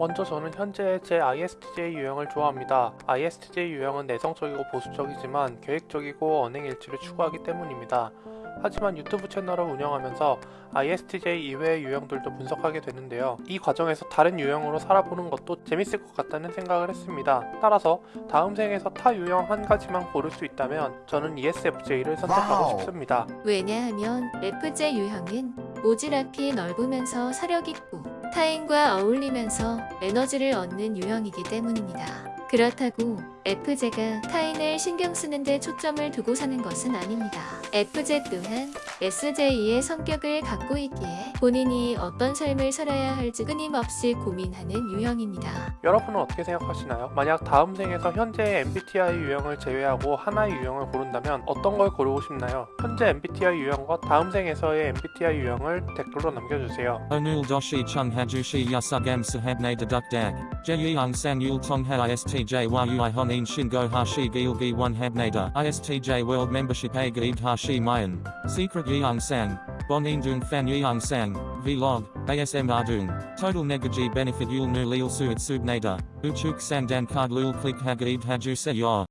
먼저 저는 현재 제 ISTJ 유형을 좋아합니다. ISTJ 유형은 내성적이고 보수적이지만 계획적이고 언행 일치를 추구하기 때문입니다. 하지만 유튜브 채널을 운영하면서 ISTJ 이외의 유형들도 분석하게 되는데요. 이 과정에서 다른 유형으로 살아보는 것도 재밌을 것 같다는 생각을 했습니다. 따라서 다음 생에서 타 유형 한 가지만 고를 수 있다면 저는 ESFJ를 선택하고 wow. 싶습니다. 왜냐하면 ESFJ 유형은 오지랖이 넓으면서 사력 있고 타인과 어울리면서 에너지를 얻는 유형이기 때문입니다. 그렇다고 FJ가 타인을 신경 쓰는 데 초점을 두고 사는 것은 아닙니다. FJ 또한 SJ의 성격을 갖고 있기에 본인이 어떤 삶을 살아야 할지 끊임없이 고민하는 유형입니다. 여러분은 어떻게 생각하시나요? 만약 다음 생에서 현재의 MBTI 유형을 제외하고 하나의 유형을 고른다면 어떤 걸 고르고 싶나요? 현재 MBTI 유형과 다음 생에서의 MBTI 유형을 댓글로 남겨주세요. Onul doshi chung hajushi yasugam sahabne dedukdag. Jeyang sang yul tongha istj yui honin shingo hashi gilgi one habnada. Istj world membership a gaib hashi mayan. Secret yeong sang. Bonin dung fan yeong sang. Vlog. ASM ardung. Total negaji benefit yul nu lil suit subnada. Uchuk sang dan card lul click hagaib haju se.